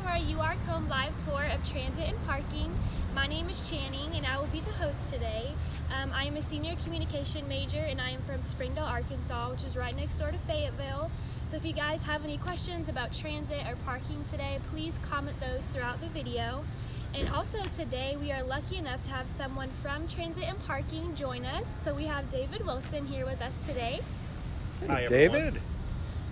to our UR Comb live tour of transit and parking. My name is Channing and I will be the host today. Um, I am a senior communication major and I am from Springdale, Arkansas, which is right next door to Fayetteville. So if you guys have any questions about transit or parking today, please comment those throughout the video. And also today we are lucky enough to have someone from Transit and Parking join us. So we have David Wilson here with us today. Hi, David.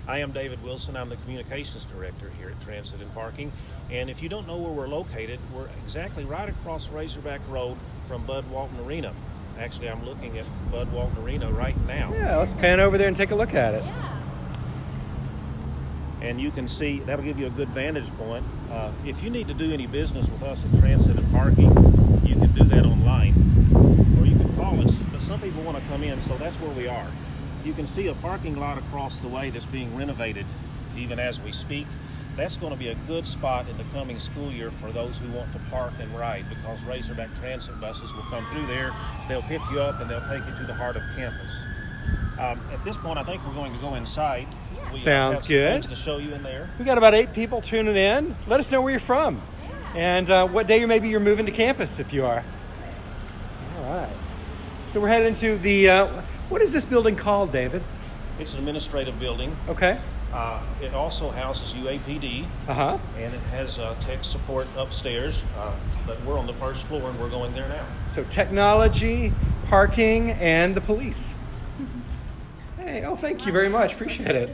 I am David Wilson. I'm the communications director here at Transit and Parking. And if you don't know where we're located, we're exactly right across Razorback Road from Bud Walton Arena. Actually, I'm looking at Bud Walton Arena right now. Yeah, let's pan over there and take a look at it. Yeah. And you can see, that'll give you a good vantage point. Uh, if you need to do any business with us at Transit and Parking, you can do that online or you can call us. But some people want to come in, so that's where we are. You can see a parking lot across the way that's being renovated even as we speak. That's going to be a good spot in the coming school year for those who want to park and ride because Razorback Transit buses will come through there. They'll pick you up and they'll take you to the heart of campus. Um, at this point, I think we're going to go inside. We, Sounds have good. things to show you in there. We got about eight people tuning in. Let us know where you're from and uh, what day maybe you're moving to campus if you are. All right. So we're heading into the, uh, what is this building called, David? It's an administrative building. Okay. Uh, it also houses UAPD Uh huh. and it has uh, tech support upstairs. Uh, but we're on the first floor and we're going there now. So technology, parking, and the police. Hey, oh, thank you very much. Appreciate it.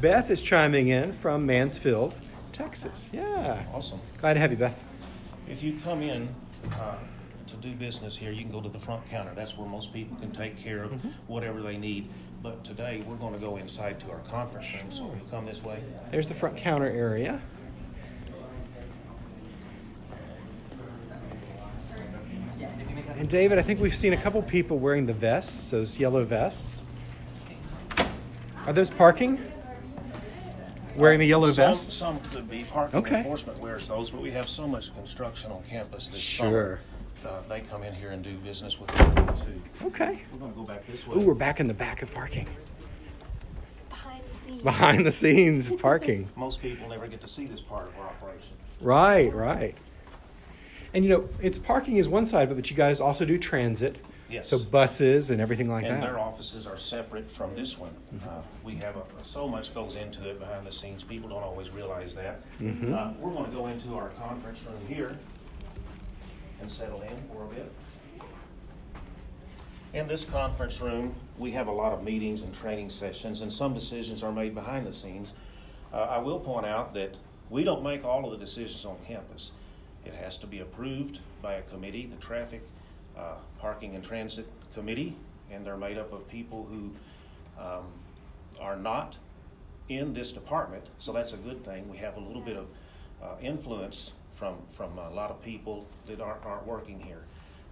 Beth is chiming in from Mansfield, Texas. Yeah. Awesome. Glad to have you, Beth. If you come in uh, to do business here, you can go to the front counter. That's where most people can take care of mm-hmm. whatever they need. But today we're going to go inside to our conference room. So if you come this way. There's the front counter area. And David, I think we've seen a couple people wearing the vests, those yellow vests. Are those parking? Wearing the yellow some, vests? Some could be parking Okay. enforcement wears those, but we have so much construction on campus this Sure. summer. Uh, they come in here and do business with us too. Okay. We're going to go back this way. Ooh, we're back in the back of parking. Behind the scenes. Behind the scenes parking. Most people never get to see this part of our operation. Right, right. And you know, it's parking is one side of it, but you guys also do transit. Yes. So buses and everything like and that. their offices are separate from this one. Uh, we have a, so much goes into it behind the scenes. People don't always realize that. Mhm. Uh, we're going to go into our conference room here and settle in for a bit. In this conference room, we have a lot of meetings and training sessions, and some decisions are made behind the scenes. Uh, I will point out that we don't make all of the decisions on campus. It has to be approved by a committee, the Traffic, uh, Parking and Transit Committee, and they're made up of people who um, are not in this department, so that's a good thing. We have a little bit of uh, influence from, from a lot of people that aren't, aren't working here.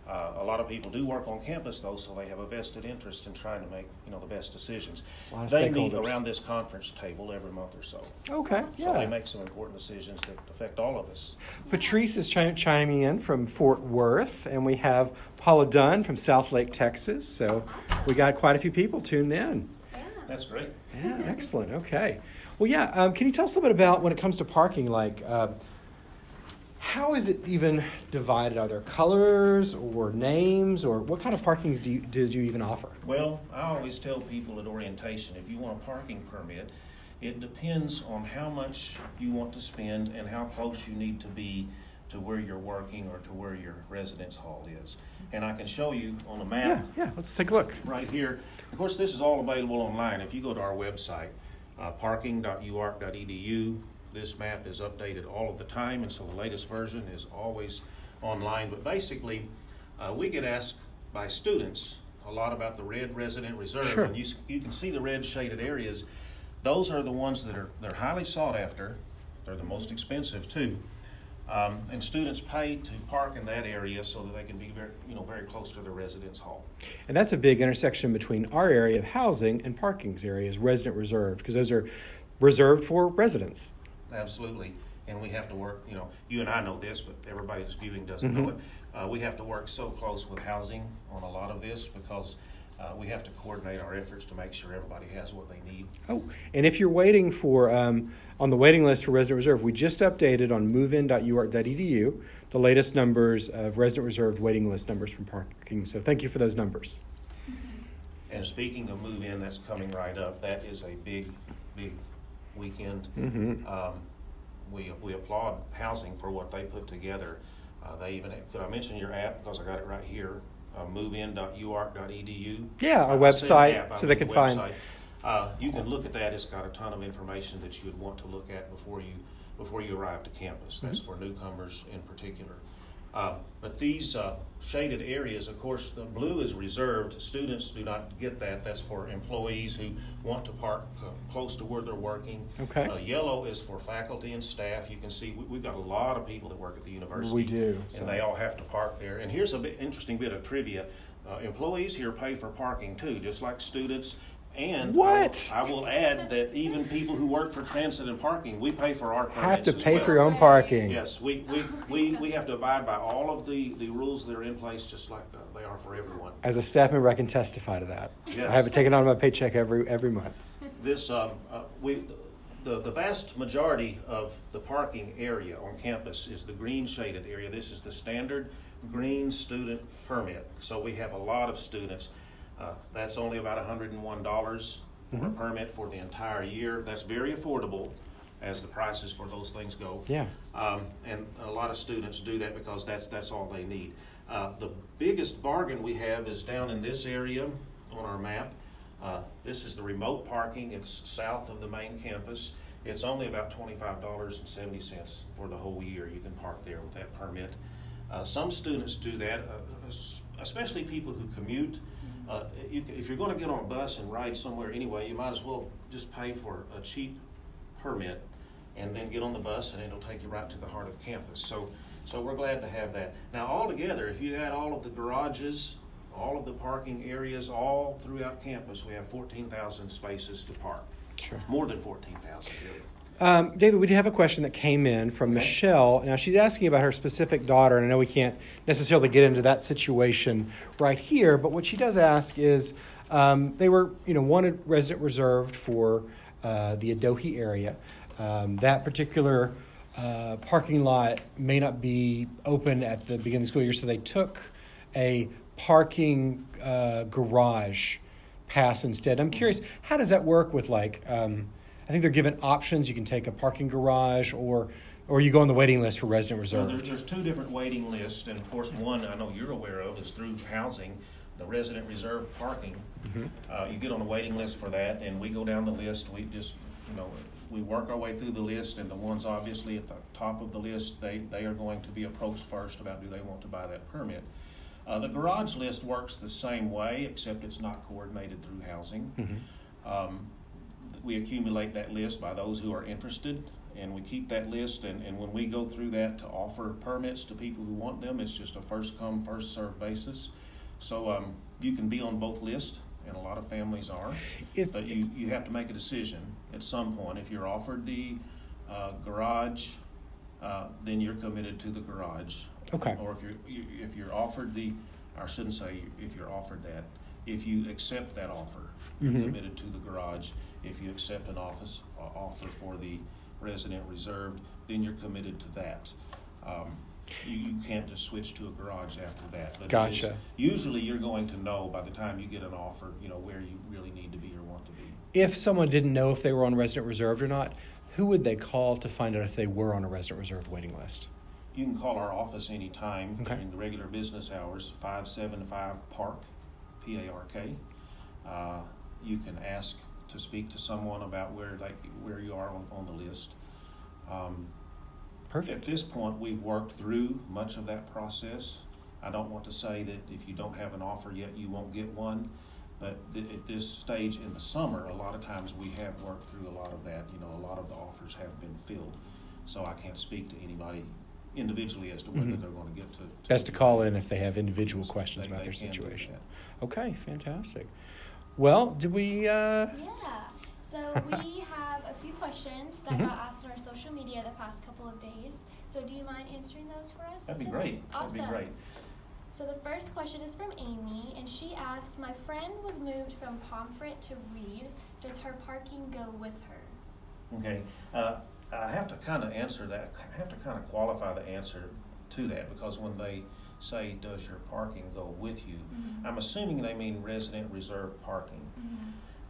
Uh, a lot of people do work on campus though, so they have a vested interest in trying to make, you know, the best decisions. A lot of They meet around this conference table every month or so. Okay, So they make some important decisions that affect all of us. Patrice is chi- chiming in from Fort Worth, and we have Paula Dunn from South Lake, Texas. So we got quite a few people tuned in. Yeah. That's great. Yeah, excellent. Okay. Well, yeah. Um, can you tell us a little bit about when it comes to parking? Like, uh, how is it even divided? Are there colors or names, or what kind of parkings do you, do you even offer? Well, I always tell people at orientation, if you want a parking permit, it depends on how much you want to spend and how close you need to be to where you're working or to where your residence hall is. And I can show you on a Yeah, map yeah. Let's take a look. right here. Of course, this is all available online. If you go to our website, uh, parking.uark.edu, this map is updated all of the time, and so the latest version is always online. But basically, uh, we get asked by students a lot about the red resident reserve. Sure. And you, you can see the red shaded areas. Those are the ones that are they're highly sought after. They're the most expensive too. Um, and students pay to park in that area so that they can be very, you know, very close to their residence hall. And that's a big intersection between our area of housing and parking's areas, resident reserved, because those are reserved for residents. Absolutely. And we have to work, you know, you and I know this, but everybody that's viewing doesn't know Mhm. it. Uh, we have to work so close with housing on a lot of this because uh, we have to coordinate our efforts to make sure everybody has what they need. Oh, and if you're waiting for um, on the waiting list for resident reserve, we just updated on movein.uark.edu the latest numbers of resident reserved waiting list numbers from parking. So thank you for those numbers. And speaking of move-in, that's coming right up. That is a big, big weekend. Mhm. Um, we, we applaud housing for what they put together. Uh, they even, could I mention your app, because I got it right here, uh, movein.uark.edu. Yeah, our website, app, so they can find- Uh, you can look at that, it's got a ton of information that you would want to look at before you, before you arrive to campus. That's Mhm. for newcomers in particular. Uh, But these uh, shaded areas, of course, the blue is reserved. Students do not get that. That's for employees who want to park uh, close to where they're working. Okay. Uh, Yellow is for faculty and staff. You can see, we- we've got a lot of people that work at the university. We do, so- And they all have to park there. And here's a bit, interesting bit of trivia. Uh, Employees here pay for parking too, just like students. And I will- What? I will add that even people who work for transit and parking, we pay for our permits Have to pay well. for your own parking. Yes, we, we, we, we have to abide by all of the, the rules that are in place, just like uh, they are for everyone. As a staff member, I can testify to that. Yes. I have it taken out of my paycheck every every month. This, um, uh, we, the, the vast majority of the parking area on campus is the green shaded area. This is the standard green student permit. So we have a lot of students. Uh, That's only about hundred and one dollars for a Mhm. permit for the entire year. That's very affordable as the prices for those things go. Yeah. Um, and a lot of students do that because that's, that's all they need. Uh, the biggest bargain we have is down in this area on our map. Uh, this is the remote parking. It's south of the main campus. It's only about twenty-five dollars and seventy cents for the whole year. You can park there with that permit. Uh, some students do that, uh, es- especially people who commute. Uh, you, if you're gonna get on a bus and ride somewhere anyway, you might as well just pay for a cheap permit and then get on the bus and it'll take you right to the heart of campus. So, so we're glad to have that. Now, altogether, if you had all of the garages, all of the parking areas, all throughout campus, we have fourteen thousand spaces to park. Sure. More than fourteen thousand, really. Um, David, we do have a question that came in from Okay. Michelle. Now, she's asking about her specific daughter, and I know we can't necessarily get into that situation right here, but what she does ask is um, they were, you know, wanted resident reserved for uh, the Adohi area. Um, that particular uh, parking lot may not be open at the beginning of the school year, so they took a parking uh, garage pass instead. I'm curious, how does that work with like? Um, think they're given options. You can take a parking garage, or or you go on the waiting list for resident Well, reserve. there's, there's two different waiting lists, and of course, one I know you're aware of is through housing, the resident reserve parking. Mhm. Uh, you get on a waiting list for that, and we go down the list, we just, you know, we work our way through the list, and the ones obviously at the top of the list, they, they are going to be approached first about do they want to buy that permit. Uh, the garage list works the same way, except it's not coordinated through housing. Mhm. Um, we accumulate that list by those who are interested, and we keep that list, and, and when we go through that to offer permits to people who want them, it's just a first come, first served basis. So, um, you can be on both lists, and a lot of families are, If- but you, you have to make a decision at some point. If you're offered the, uh, garage, uh, then you're committed to the garage. Okay. Or if you're, if you're offered the, I shouldn't say if you're offered that, if you accept that offer, you're Mhm. committed to the garage. If you accept an office, uh, offer for the resident reserved, then you're committed to that. Um, you, you can't just switch to a garage after that. But Gotcha. Usually you're going to know by the time you get an offer, you know, where you really need to be or want to be. If someone didn't know if they were on resident reserved or not, who would they call to find out if they were on a resident reserved waiting list? You can call our office anytime Okay. during the regular business hours, five seven five Park, P A R K. Uh, you can ask to speak to someone about where like where you are on, on the list. Um, Perfect. At this point, we've worked through much of that process. I don't want to say that if you don't have an offer yet, you won't get one. But th- at this stage in the summer, a lot of times we have worked through a lot of that. You know, a lot of the offers have been filled. So I can't speak to anybody individually as to whether Mhm. they're going to get to. Best to call in if they have individual questions they- about they their situation. Okay, fantastic. Well, did we? Uh, Yeah. So we have a few questions that Mhm. got asked on our social media the past couple of days. So do you mind answering those for us? That'd be great. That'd be Awesome. great. So the first question is from Amy, and she asked, "My friend was moved from Pomfret to Reid. Does her parking go with her?" Okay, uh, I have to kind of answer that, I have to kind of qualify the answer to that, because when they say, does your parking go with you? Mhm. I'm assuming they mean resident reserve parking.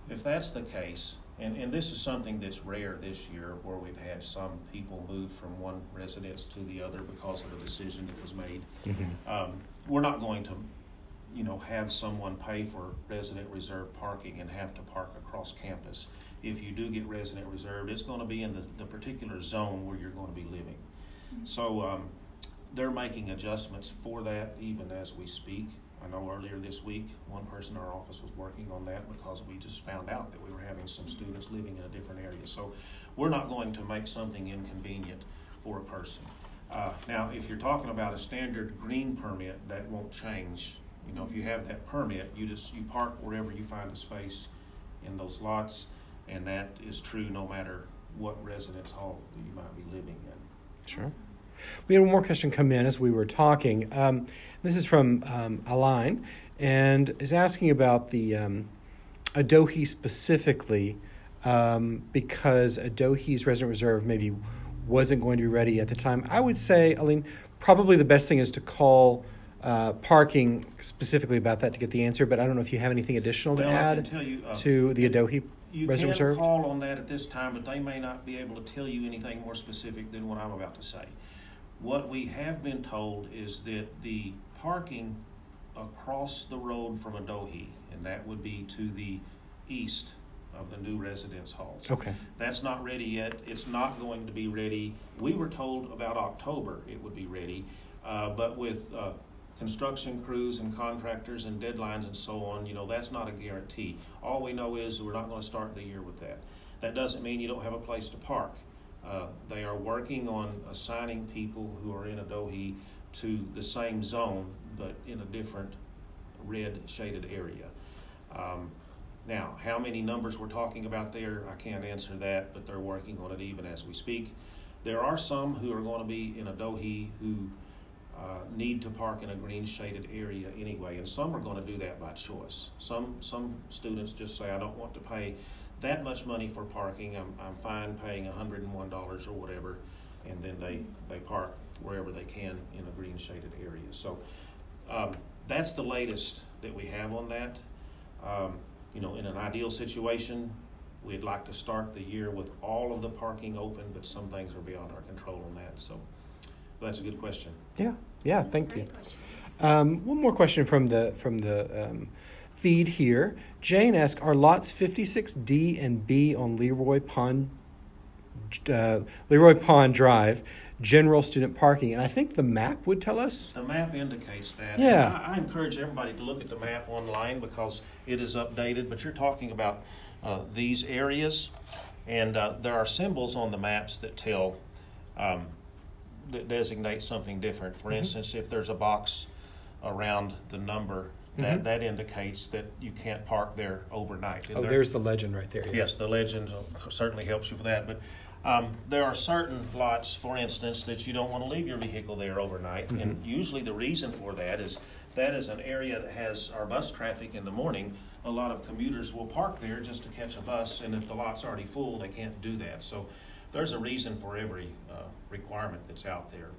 If that's the case, and, and this is something that's rare this year, where we've had some people move from one residence to the other because of a decision that was made. Um, we're not going to, you know, have someone pay for resident reserve parking and have to park across campus. If you do get resident reserved, it's gonna be in the, the particular zone where you're gonna be living. So, um, they're making adjustments for that even as we speak. I know earlier this week, one person in our office was working on that because we just found out that we were having some students living in a different area. So we're not going to make something inconvenient for a person. Uh, now, if you're talking about a standard green permit, that won't change. You know, if you have that permit, you just, you park wherever you find a space in those lots, and that is true no matter what residence hall you might be living in. Sure. We had one more question come in as we were talking. Um, this is from um, Aline and is asking about the um, Adohi specifically um, because Adohi's resident reserve maybe wasn't going to be ready at the time. I would say, Aline, probably the best thing is to call uh, parking specifically about that to get the answer, but I don't know if you have anything additional to Well, I add you, uh, to the Adohi You resident can call on that at this time, but they may not be able to tell you anything more specific than what I'm about to say. What we have been told is that the parking across the road from Adohi, and that would be to the east of the new residence halls. Okay. That's not ready yet. It's not going to be ready. We were told about October it would be ready, uh, but with, uh, construction crews and contractors and deadlines and so on, you know, that's not a guarantee. All we know is we're not gonna start the year with that. That doesn't mean you don't have a place to park. Uh, they are working on assigning people who are in Adohi to the same zone, but in a different red shaded area. Um, now, how many numbers we're talking about there, I can't answer that, but they're working on it even as we speak. There are some who are gonna be in Adohi who, uh, need to park in a green shaded area anyway, and some are gonna do that by choice. Some, some students just say, I don't want to pay that much money for parking, I'm, I'm fine paying hundred and one dollars or whatever, and then they, they park wherever they can in a green shaded area. So, um, that's the latest that we have on that. Um, you know, in an ideal situation, we'd like to start the year with all of the parking open, but some things are beyond our control on that, so that's a good question. Yeah, yeah, thank great you. Um, one more question from the from the um, feed here. Jane asks, "Are lots 56D and B on Leroy Pond uh, Leroy Pond Drive general student parking?" And I think the map would tell us. The map indicates that. Yeah. I, I encourage everybody to look at the map online because it is updated, but you're talking about uh, these areas, and uh, there are symbols on the maps that tell, um, that designate something different. For Mhm. instance, if there's a box around the number, that, Mhm. that indicates that you can't park there overnight. And Oh, there- there's the legend right there. yeah. Yes, the legend uh, certainly helps you with that, but um, there are certain lots, for instance, that you don't want to leave your vehicle there overnight. And Mhm. usually the reason for that is, that is an area that has our bus traffic in the morning. A lot of commuters will park there just to catch a bus, and if the lot's already full, they can't do that. So there's a reason for every uh, requirement that's out there.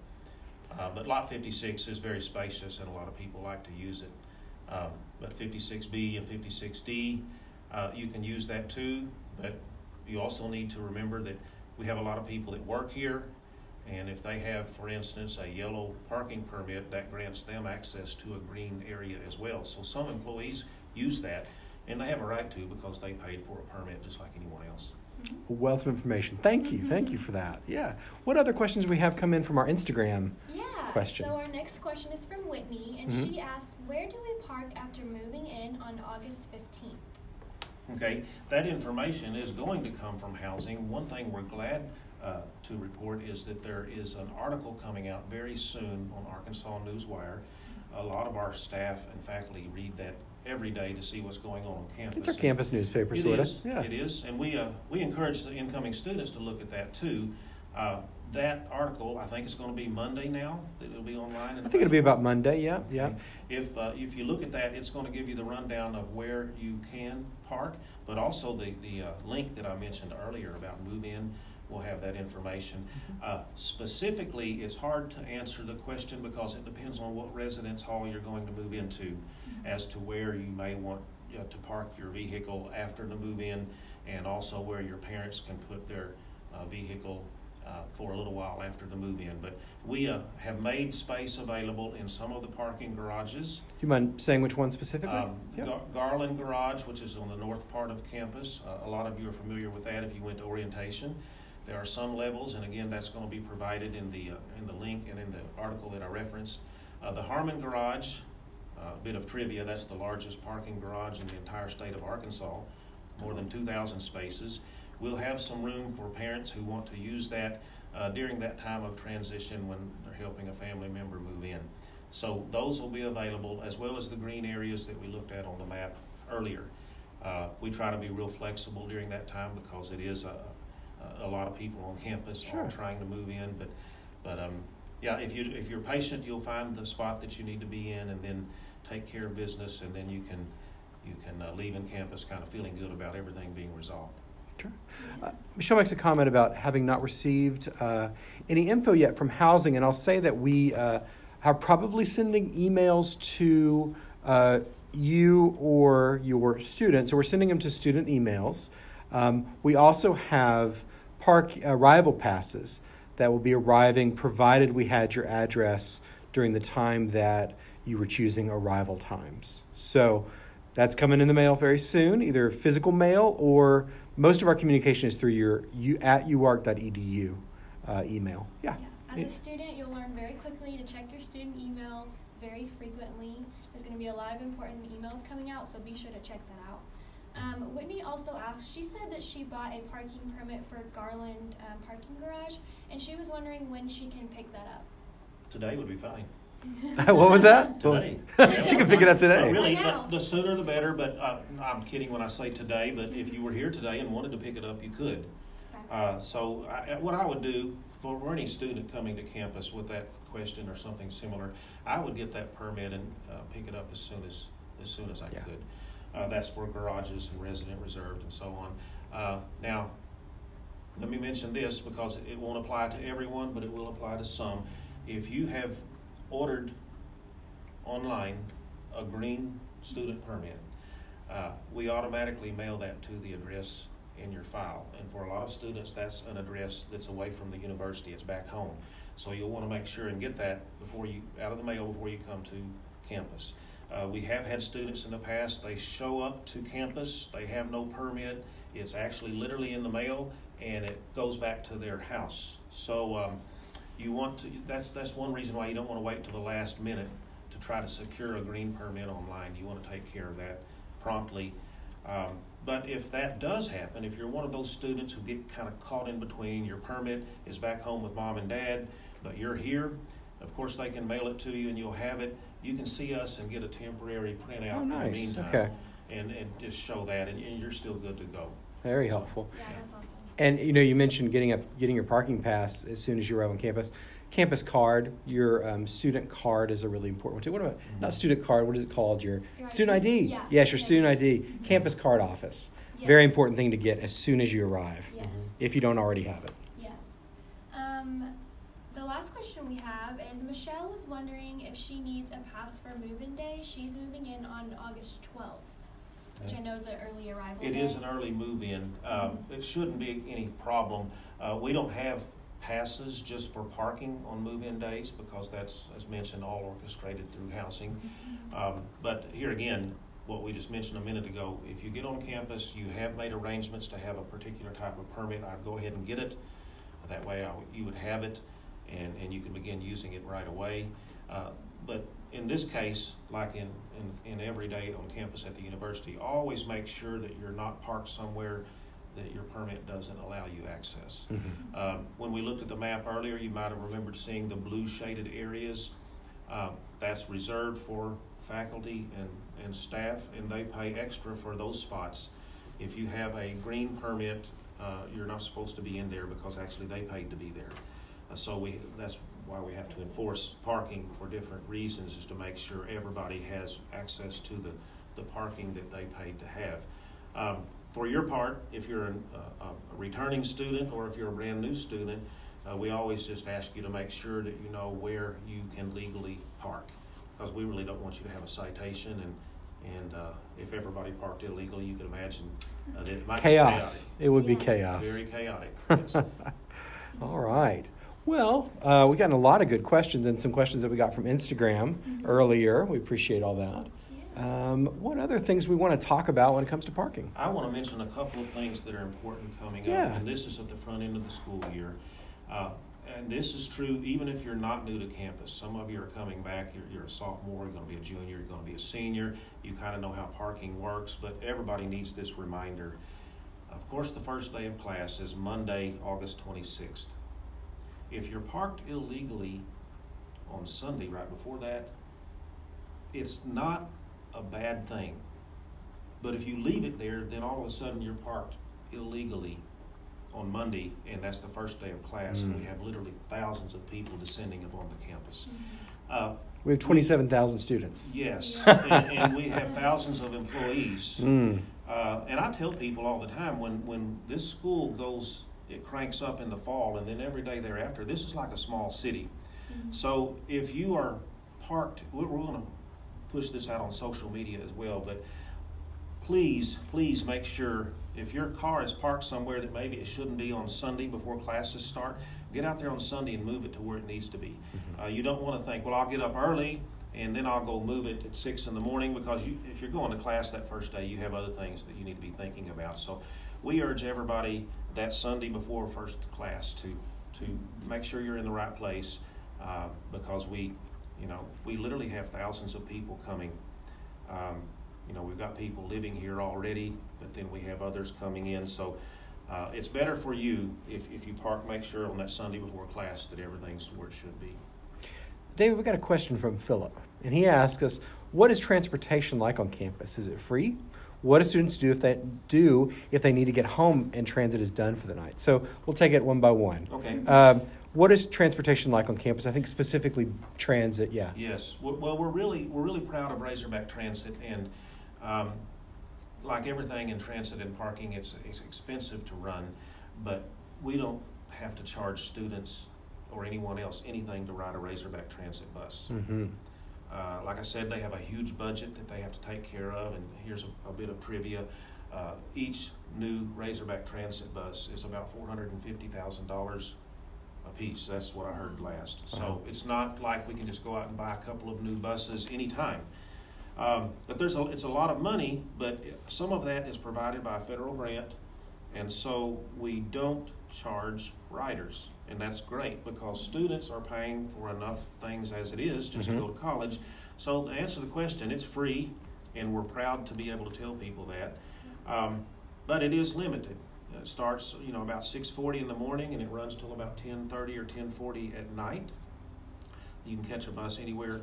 Uh, But Lot 56 is very spacious, and a lot of people like to use it. Um, But 56B and 56D, uh, you can use that too, but you also need to remember that we have a lot of people that work here, and if they have, for instance, a yellow parking permit, that grants them access to a green area as well. So some employees use that, and they have a right to because they paid for a permit just like anyone else. A wealth of information. Thank you, thank you for that. Yeah. What other questions we have come in from our Instagram? Yeah. question. So our next question is from Whitney, and Mhm. she asked, "Where do we park after moving in on August 15th?" Okay, that information is going to come from housing. One thing we're glad uh, to report is that there is an article coming out very soon on Arkansas Newswire. A lot of our staff and faculty read that every day to see what's going on on campus. It's our campus newspaper, It sort of. Yeah. It is, and we, uh, we encourage the incoming students to look at that too. Uh, That article, I think it's going to be Monday now, that it'll be online. I think it'll be about Monday. Yeah, yeah. If, uh, if you look at that, it's going to give you the rundown of where you can park, but also the, the uh, link that I mentioned earlier about move-in We'll have that information. Uh, Specifically, it's hard to answer the question because it depends on what residence hall you're going to move into as to where you may want to park your vehicle after the move-in and also where your parents can put their uh, vehicle uh, for a little while after the move-in. But we uh, have made space available in some of the parking garages. Do you mind saying which one specifically? Um, Yep. Gar- Garland Garage, which is on the north part of campus, uh, a lot of you are familiar with that if you went to orientation. There are some levels, and again, that's going to be provided in the, uh, in the link and in the article that I referenced. Uh, The Harmon Garage, a bit of trivia, that's the largest parking garage in the entire state of Arkansas, more than 2,000 spaces. We'll have some room for parents who want to use that uh, during that time of transition when they're helping a family member move in. So those will be available, as well as the green areas that we looked at on the map earlier. Uh, We try to be real flexible during that time because it is a, a lot of people on campus Sure. trying to move in. But, but, um, yeah, if you, if you're patient, you'll find the spot that you need to be in and then take care of business and then you can, you can uh, leave in campus kind of feeling good about everything being resolved. Uh, Michelle makes a comment about having not received uh, any info yet from housing, and I'll say that we uh, are probably sending emails to uh, you or your students. So we're sending them to student emails. Um, we also have park arrival passes that will be arriving provided we had your address during the time that you were choosing arrival times. So that's coming in the mail very soon, either physical mail or most of our communication is through your you at uark.edu uh, email. Yeah. Yeah. As a student, you'll learn very quickly to check your student email very frequently. There's going to be a lot of important emails coming out, so be sure to check that out. Um, Whitney also asked, she said that she bought a parking permit for Garland um, Parking Garage, and she was wondering when she can pick that up. Today would be fine. what was that? What was- Today. she can pick it up today. Uh, Really, the the sooner the better, but uh, I'm kidding when I say today, but if you were here today and wanted to pick it up, you could. Okay. Uh, So I- what I would do for for any student coming to campus with that question or something similar, I would get that permit and uh, pick it up as soon as, as soon as I Yeah. could. Uh, That's for garages and resident reserved and so on. Uh, Now, let me mention this because it won't apply to everyone, but it will apply to some. If you have ordered online a green student permit, uh, we automatically mail that to the address in your file. And for a lot of students, that's an address that's away from the university, it's back home. So you'll want to make sure and get that before you, out of the mail before you come to campus. Uh, we have had students in the past, they show up to campus, they have no permit, it's actually literally in the mail, and it goes back to their house. So, um, you want to, that's, that's one reason why you don't want to wait until the last minute to try to secure a green permit online. You want to take care of that promptly. Um, But if that does happen, if you're one of those students who get kind of caught in between, your permit is back home with mom and dad, but you're here, of course, they can mail it to you and you'll have it. You can see us and get a temporary printout Oh, in the meantime. Okay. And, and just show that, and, and you're still good to go. Very helpful. Yeah, that's awesome. And you know, you mentioned getting up, getting your parking pass as soon as you arrive on campus. Campus card, your um, student card is a really important one too. What about not student card? What is it called? Your, Your student ID? ID. Yeah, Yes, your student student ID. ID. Campus card office. Very important thing to get as soon as you arrive, Yes. if you don't already have it. Yes. Um, the last question we have is Michelle was wondering if she needs a pass for move-in day. She's moving in on August 12th, which I know is an early arrival It day. is an early move-in. Um, It shouldn't be any problem. Uh, We don't have passes just for parking on move-in days because that's, as mentioned, all orchestrated through housing. Um, But here again, what we just mentioned a minute ago, if you get on campus, you have made arrangements to have a particular type of permit, I'd go ahead and get it. That way I you would have it and, and you can begin using it right away. Uh, But in this case, like in, in, in every day on campus at the university, always make sure that you're not parked somewhere that your permit doesn't allow you access. Mhm. Um, When we looked at the map earlier, you might have remembered seeing the blue shaded areas. Um, That's reserved for faculty and, and staff, and they pay extra for those spots. If you have a green permit uh, you're not supposed to be in there because actually they paid to be there. Uh, so we, that's why we have to enforce parking for different reasons, is to make sure everybody has access to the, the parking that they paid to have. Um, for your part, if you're an, uh, a returning student or if you're a brand new student, uh, we always just ask you to make sure that you know where you can legally park. Because we really don't want you to have a citation and, and, uh, if everybody parked illegally, you can imagine, uh, that it might be Chaos. chaotic. It would be chaos. Very chaotic, yes. All right. Well, uh, we got a lot of good questions and some questions that we got from Instagram earlier. We appreciate all that. Um, what other things we want to talk about when it comes to parking? I want to mention a couple of things that are important coming Yeah. up, and this is at the front end of the school year. Uh, and this is true even if you're not new to campus. Some of you are coming back, you're, you're a sophomore, you're going to be a junior, you're going to be a senior. You kind of know how parking works, but everybody needs this reminder. Of course, the first day of class is Monday, August 26th. If you're parked illegally on Sunday right before that, it's not a bad thing. But if you leave it there, then all of a sudden you're parked illegally on Monday, and that's the first day of class, and we Mm. have literally thousands of people descending upon the campus. Uh, We have 27,000 students. yes, and, and we have thousands of employees. Mm. Uh, and I tell people all the time when, when this school goes, it cranks up in the fall, and then every day thereafter, this is like a small city. So if you are parked, we're, we're going to push this out on social media as well, but please, please make sure if your car is parked somewhere that maybe it shouldn't be on Sunday before classes start, get out there on Sunday and move it to where it needs to be. Uh, you don't want to think, well, I'll get up early and then I'll go move it at six in the morning because you, if you're going to class that first day, you have other things that you need to be thinking about. So we urge everybody that Sunday before first class to to make sure you're in the right place uh, because we, you know, we literally have thousands of people coming. Um, you know, we've got people living here already, but then we have others coming in. So uh, it's better for you if, if you park, make sure on that Sunday before class that everything's where it should be. David, we got a question from Philip, and he asked us, "What is transportation like on campus? Is it free? What do students do if they do if they need to get home and transit is done for the night?" So we'll take it one by one. Okay. Um, what is transportation like on campus? I think specifically transit. Yeah. Yes. Well, well, we're really we're really proud of Razorback Transit, and um, like everything in transit and parking, it's it's expensive to run, but we don't have to charge students or anyone else anything to ride a Razorback Transit bus. Mm-hmm. Uh, like I said, they have a huge budget that they have to take care of, and here's a, a bit of trivia. Uh, each new Razorback Transit bus is about four hundred and fifty thousand dollars a piece. That's what I heard last. Wow. So it's not like we can just go out and buy a couple of new buses anytime. Um, but there's a, it's a lot of money, but some of that is provided by a federal grant, and so we don't charge riders. And that's great because students are paying for enough things as it is just Mhm. to go to college. So to answer the question, it's free, and we're proud to be able to tell people that. Um, but it is limited. It starts, you know, about 6:40 in the morning, and it runs till about 10:30 or 10:40 at night. You can catch a bus anywhere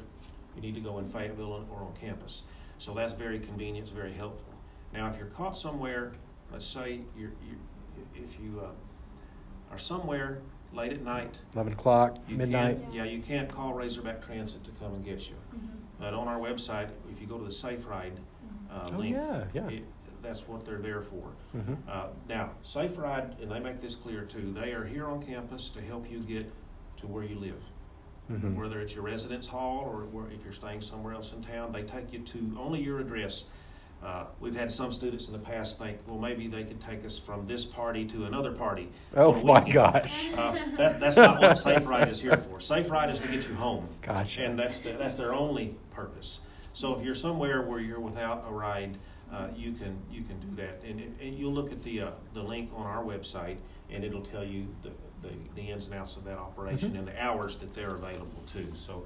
you need to go in Fayetteville or on campus. So that's very convenient, it's very helpful. Now, if you're caught somewhere, let's say you're, you, if you uh, are somewhere late at night, Eleven o'clock, you midnight. can't, yeah, you can't call Razorback Transit to come and get you. But on our website, if you go to the Safe Ride uh, Oh, link, yeah, yeah. it- that's what they're there for. Mhm. Uh, Now, Safe Ride, and they make this clear too, they are here on campus to help you get to where you live. Mhm. Whether it's your residence hall or where, if you're staying somewhere else in town, they take you to only your address. Uh, we've had some students in the past think, well, maybe they could take us from this party to another party. Oh my gosh. Uh, that, that's not what Safe Ride is here for. Safe Ride is to get you home. Gotcha. And that's, the- that's their only purpose. So if you're somewhere where you're without a ride, uh, you can, you can do that. And, it- and you'll look at the, uh, the link on our website, and it'll tell you the, the, the ins and outs of that operation Mhm. and the hours that they're available too. So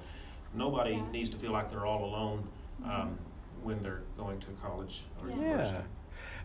nobody Yeah. needs to feel like they're all alone, um, when they're going to college or Yeah. university. Yeah.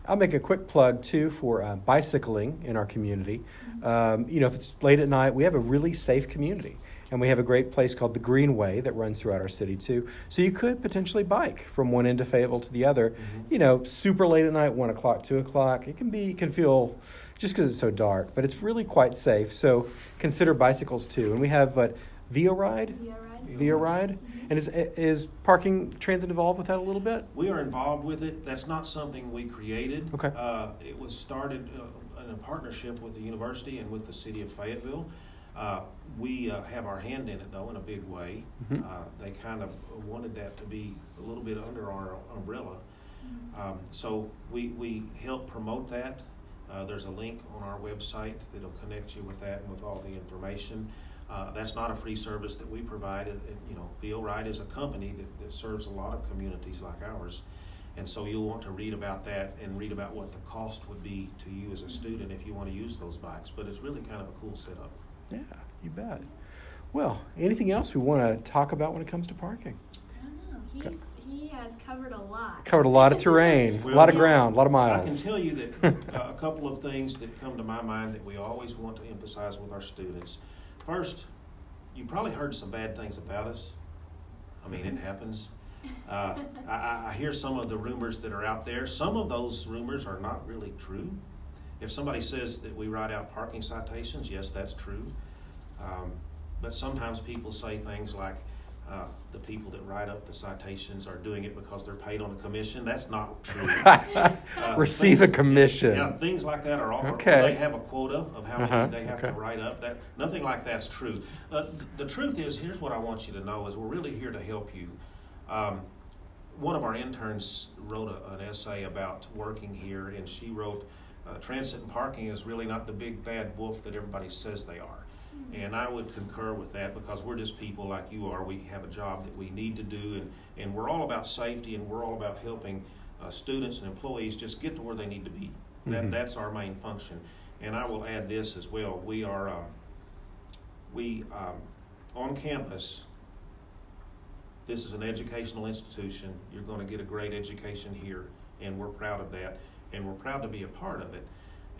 I'll make a quick plug too for uh, bicycling in our community. Um, you know, if it's late at night, we have a really safe community. And we have a great place called the Greenway that runs throughout our city too. So you could potentially bike from one end of Fayetteville to the other. Mhm. You know, super late at night, one o'clock, two o'clock. It can be, it can feel just because it's so dark, but it's really quite safe. So consider bicycles too. And we have what VeoRide, Via ride? VeoRide, and is is parking transit involved with that a little bit? We are involved with it. That's not something we created. Okay. Uh, it was started uh, in a partnership with the university and with the city of Fayetteville. Uh, we uh, have our hand in it though in a big way. Mhm. Uh, they kind of wanted that to be a little bit under our umbrella. Um, so we, we help promote that. Uh, there's a link on our website that'll connect you with that and with all the information. Uh, that's not a free service that we provide. It, it- you know, VeoRide is a company that, that serves a lot of communities like ours. And so you'll want to read about that and read about what the cost would be to you as a student if you want to use those bikes. But it's really kind of a cool setup. Yeah, you bet. Well, anything else we want to talk about when it comes to parking? I don't know. He's, he has covered a lot. Covered a lot of terrain, a lot of ground, a lot of miles. I can tell you that uh, a couple of things that come to my mind that we always want to emphasize with our students. First, you probably heard some bad things about us. I mean, it happens. Uh, I, I- I hear some of the rumors that are out there. Some of those rumors are not really true. If somebody says that we write out parking citations, yes, that's true. Um, but sometimes people say things like, uh, the people that write up the citations are doing it because they're paid on a commission. That's not true. Uh, Receive a commission. Yeah, things like that are all, Okay. they have a quota of how Uh-huh, many they have to write up. That, nothing like that's true. Uh, th- the truth is, here's what I want you to know, is we're really here to help you. Um, one of our interns wrote a, an essay about working here, and she wrote, uh, transit and parking is really not the big bad wolf that everybody says they are. And I would concur with that because we're just people like you are. We have a job that we need to do, and, and we're all about safety and we're all about helping uh, students and employees just get to where they need to be. That, Mhm. That's our main function. And I will add this as well. We are, um, we, um, on campus, this is an educational institution. You're going to get a great education here, and we're proud of that, and we're proud to be a part of it.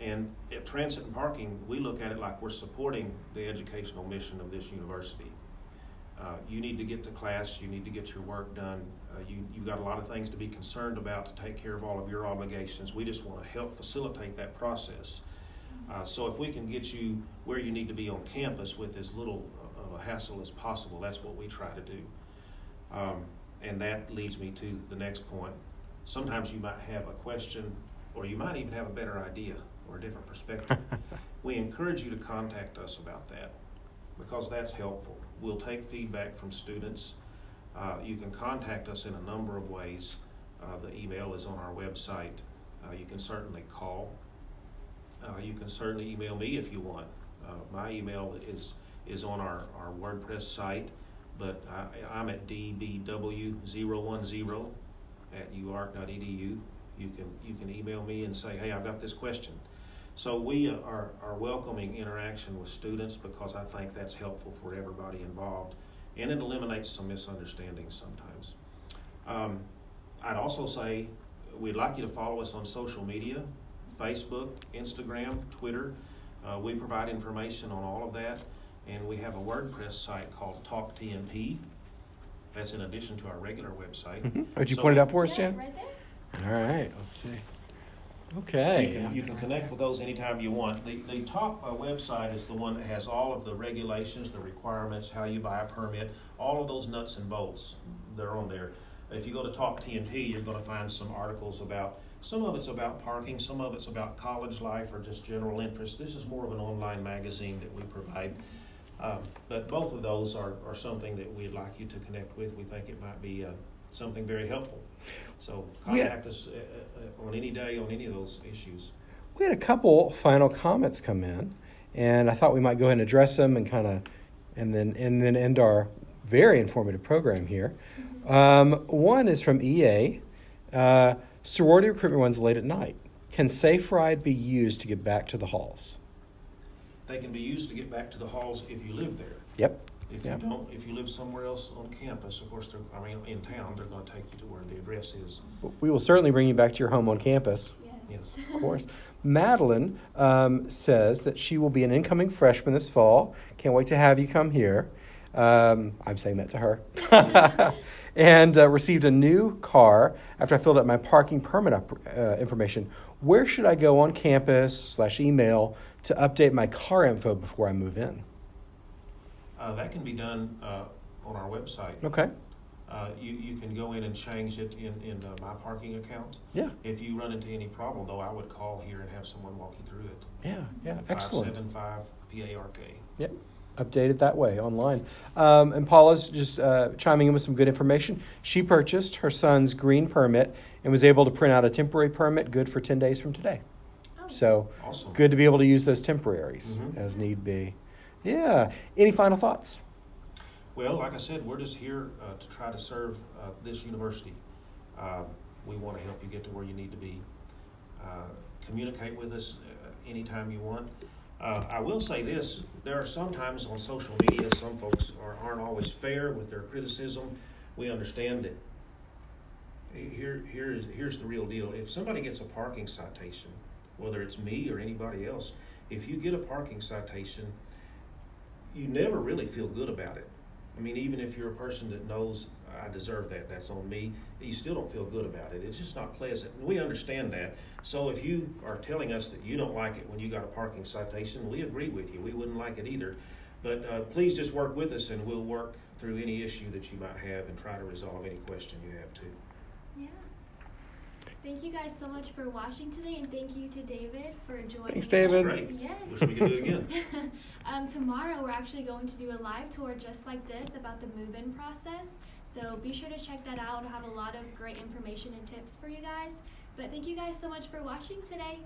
And at Transit and Parking, we look at it like we're supporting the educational mission of this university. Uh, you need to get to class, you need to get your work done, uh, you, you've got a lot of things to be concerned about to take care of all of your obligations. We just want to help facilitate that process. Uh, so if we can get you where you need to be on campus with as little of a hassle as possible, that's what we try to do. Um, and that leads me to the next point. Sometimes you might have a question, or you might even have a better idea or a different perspective. we encourage you to contact us about that because that's helpful. We'll take feedback from students. Uh, you can contact us in a number of ways. Uh, the email is on our website. Uh, you can certainly call. Uh, you can certainly email me if you want. Uh, my email is is on our, our WordPress site, but I, I'm at dbw010 at uark.edu. You can you can email me and say, hey, I've got this question. So we are, are welcoming interaction with students because I think that's helpful for everybody involved, and it eliminates some misunderstandings sometimes. Um, I'd also say we'd like you to follow us on social media, Facebook, Instagram, Twitter. Uh, we provide information on all of that, and we have a WordPress site called Talk TNP. That's in addition to our regular website. Mhm. Would you So- point it out for us, Yeah, Jan? right there. All right, let's see. You Okay. can, you can connect with those anytime you want. The, the top uh, website is the one that has all of the regulations, the requirements, how you buy a permit, all of those nuts and bolts. They're on there. If you go to Talk TNP, you're going to find some articles about. Some of it's about parking, some of it's about college life or just general interest. This is more of an online magazine that we provide. Um, but both of those are, are something that we'd like you to connect with. We think it might be uh, something very helpful. So Yeah. contact us uh, uh, on any day on any of those issues. We had a couple final comments come in, and I thought we might go ahead and address them and kind of, and then and then end our very informative program here. Um, one is from EA. Uh, sorority recruitment runs late at night. Can Safe Ride be used to get back to the halls? They can be used to get back to the halls if you live there. Yep. If Yeah. you don't, if you live somewhere else on campus, of course, they're, I mean, in town, they're gonna take you to where the address is. We will certainly bring you back to your home on campus. Yes. Yes. Of course. Madeline um, says that she will be an incoming freshman this fall. Can't wait to have you come here. Um, I'm saying that to her. and uh, received a new car after I filled out my parking permit up, uh, information. where should I go on campus slash email to update my car info before I move in? Uh, that can be done uh, on our website. Okay. Uh, you, you can go in and change it in, in uh, my parking account. Yeah. If you run into any problem, though, I would call here and have someone walk you through it. Yeah. Yeah. Excellent. 575 PARK. Yep. Update it that way online. Um, and Paula's just uh, chiming in with some good information. She purchased her son's green permit and was able to print out a temporary permit good for 10 days from today. Oh. So Awesome. good to be able to use those temporaries Mhm. as need be. Yeah. Any final thoughts? Well, like I said, we're just here uh, to try to serve uh, this university. Uh, we want to help you get to where you need to be. Uh, communicate with us uh, anytime you want. Uh, I will say this: there are sometimes on social media, some folks are, aren't always fair with their criticism. We understand that. Here, here is here's the real deal. If somebody gets a parking citation, whether it's me or anybody else, if you get a parking citation, you never really feel good about it. I mean, even if you're a person that knows I deserve that, that's on me, you still don't feel good about it. It's just not pleasant. We understand that. So if you are telling us that you don't like it when you got a parking citation, we agree with you. We wouldn't like it either. But uh, please just work with us and we'll work through any issue that you might have and try to resolve any question you have too. Yeah. Thank you guys so much for watching today, and thank you to David for joining. Thanks, us. David. Great. Yes. Wish we could do it again. um, tomorrow, we're actually going to do a live tour just like this about the move-in process. So be sure to check that out. It'll have a lot of great information and tips for you guys. But thank you guys so much for watching today.